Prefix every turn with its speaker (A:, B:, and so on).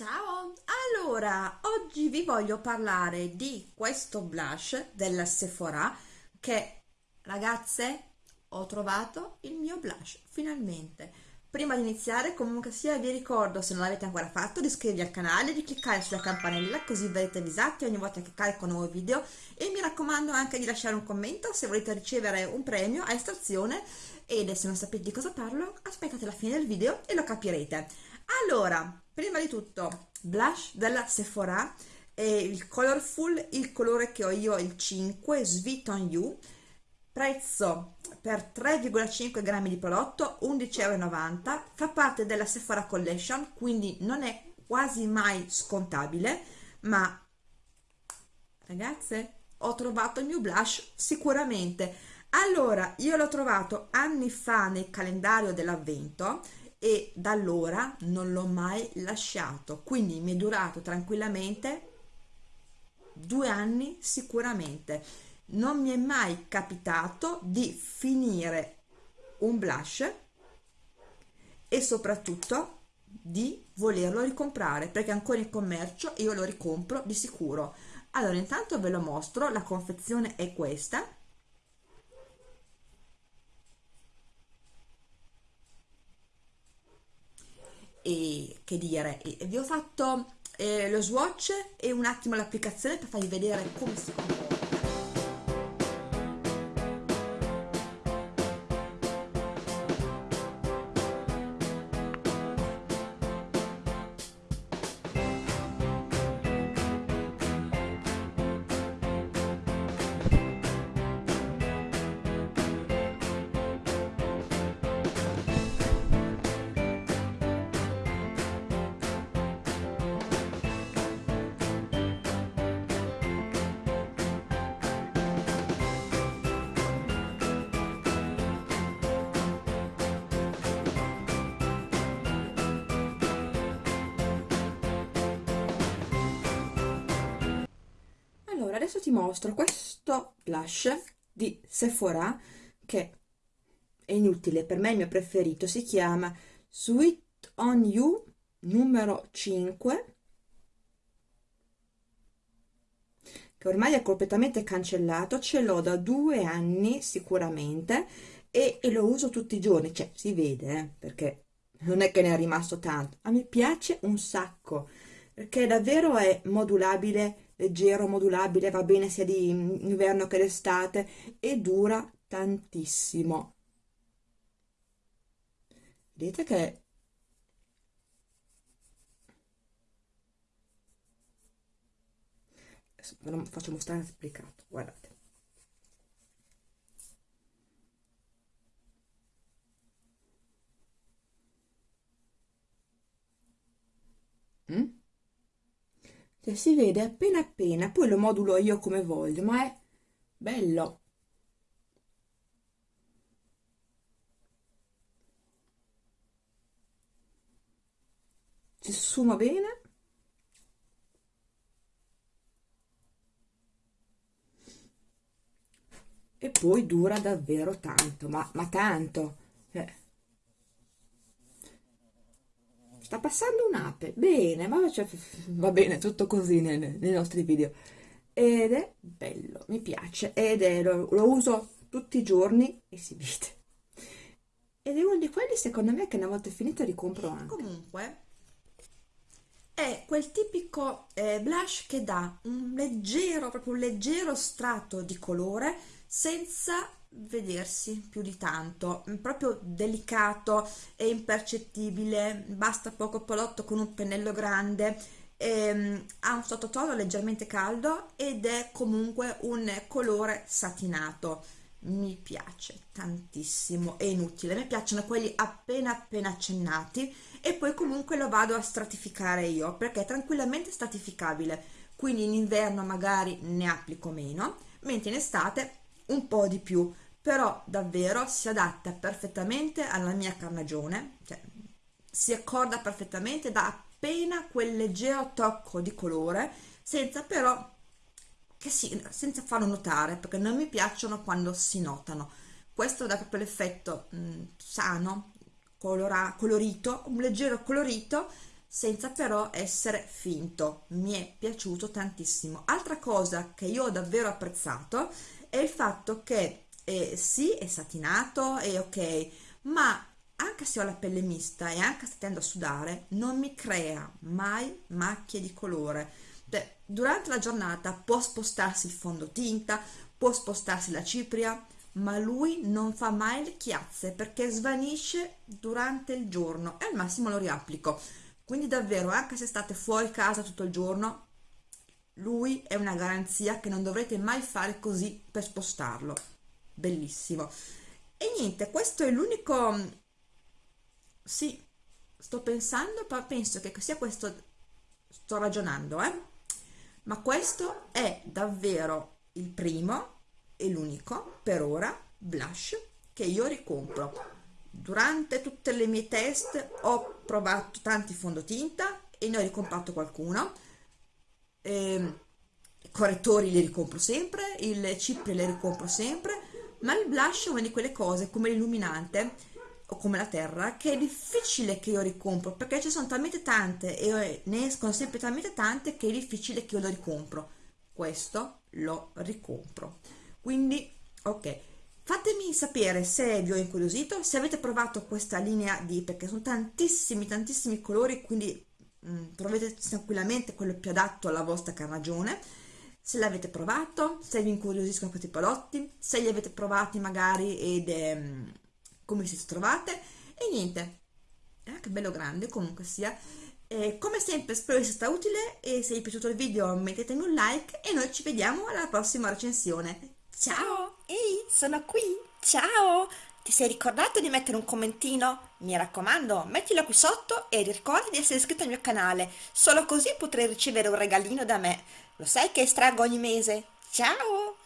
A: Ciao! Allora, oggi vi voglio parlare di questo blush della Sephora che, ragazze, ho trovato il mio blush, finalmente. Prima di iniziare, comunque sia, vi ricordo, se non l'avete ancora fatto, di iscrivervi al canale, di cliccare sulla campanella così verrete avvisati ogni volta che carico un nuovo video e mi raccomando anche di lasciare un commento se volete ricevere un premio a estrazione ed se non sapete di cosa parlo, aspettate la fine del video e lo capirete. Allora, prima di tutto, blush della Sephora, è il Colorful, il colore che ho io il 5, Sweet on You, prezzo per 3,5 grammi di prodotto 11,90 euro, fa parte della Sephora Collection, quindi non è quasi mai scontabile, ma ragazze, ho trovato il mio blush sicuramente. Allora, io l'ho trovato anni fa nel calendario dell'avvento, e da allora non l'ho mai lasciato. Quindi mi è durato tranquillamente due anni sicuramente. Non mi è mai capitato di finire un blush e soprattutto di volerlo ricomprare perché ancora in commercio io lo ricompro di sicuro. Allora intanto ve lo mostro la confezione è questa e che dire, vi ho fatto eh, lo swatch e un attimo l'applicazione per farvi vedere come si comporta adesso ti mostro questo blush di Sephora che è inutile per me il mio preferito. Si chiama Sweet on You numero 5 che ormai è completamente cancellato ce l'ho da due anni sicuramente e, e, lo uso tutti i giorni. Cioè si vede eh, perché non è che ne è rimasto tanto. A me piace un sacco perché davvero è modulabile leggero, modulabile, va bene sia di inverno che d'estate e dura tantissimo. Vedete che ve lo faccio mostrare applicato, guardate. Mm? Cioè si vede appena appena poi lo modulo io come voglio ma è bello si sfuma bene e poi dura davvero tanto ma, ma tanto eh. Sta passando un'ape. Bene ma cioè, va bene tutto così nei, nei, nostri video. Ed è bello mi piace. Ed è lo, lo uso tutti i giorni e si vede. Ed è uno di quelli secondo me che una volta finito ricompro anche. Comunque è quel tipico eh, blush che dà un leggero proprio un leggero strato di colore senza vedersi più di tanto. Proprio delicato e impercettibile. Basta poco prodotto con un pennello grande. Ehm, ha un sottotono leggermente caldo ed è comunque un colore satinato. Mi piace tantissimo. È inutile. Mi piacciono quelli appena appena accennati e poi comunque lo vado a stratificare io perché è tranquillamente stratificabile. Quindi in inverno magari ne applico meno mentre in estate un po' di più però davvero si adatta perfettamente alla mia carnagione cioè, si accorda perfettamente da appena quel leggero tocco di colore senza però che si, senza farlo notare perché non mi piacciono quando si notano questo dà proprio l'effetto mm, sano colora, colorito un leggero colorito senza però essere finto. Mi è piaciuto tantissimo. Altra cosa che io ho davvero apprezzato è il fatto che eh, sì, è satinato, è ok, ma anche se ho la pelle mista e anche se tendo a sudare, non mi crea mai macchie di colore. Cioè, durante la giornata può spostarsi il fondotinta, può spostarsi la cipria, ma lui non fa mai le chiazze perché svanisce durante il giorno e al massimo lo riapplico. Quindi davvero, anche se state fuori casa tutto il giorno, lui è una garanzia che non dovrete mai fare così per spostarlo. Bellissimo. E niente, questo è l'unico sì, sto pensando, ma penso che sia questo, sto ragionando, eh? Ma questo è davvero il primo e l'unico, per ora, blush che io ricompro. Durante tutte le mie test ho provato tanti fondotinta e ne ho ricomprato qualcuno. Eh, correttori li ricompro sempre, il cipri li ricompro sempre, ma il blush è una di quelle cose come l'illuminante o come la terra che è difficile che io ricompro perché ci sono talmente tante e ne escono sempre talmente tante che è difficile che io lo ricompro. Questo lo ricompro. Quindi ok. Fatemi sapere se vi ho incuriosito se avete provato questa linea di perché sono tantissimi tantissimi colori quindi mh, mm, trovate tranquillamente quello più adatto alla vostra carnagione. Se l'avete provato, se vi incuriosiscono questi prodotti, se li avete provati magari ed eh, come si trovate. E niente. Eh, che bello grande comunque sia. Eh, come sempre spero sia stato utile e se vi è piaciuto il video mettetemi un like e noi ci vediamo alla prossima recensione.
B: Ciao! Ehi sono qui! Ciao! Ti sei ricordato di mettere un commentino? Mi raccomando, mettilo qui sotto e ricorda di essere iscritto al mio canale, solo così potrai ricevere un regalino da me. Lo sai che estraggo ogni mese? Ciao!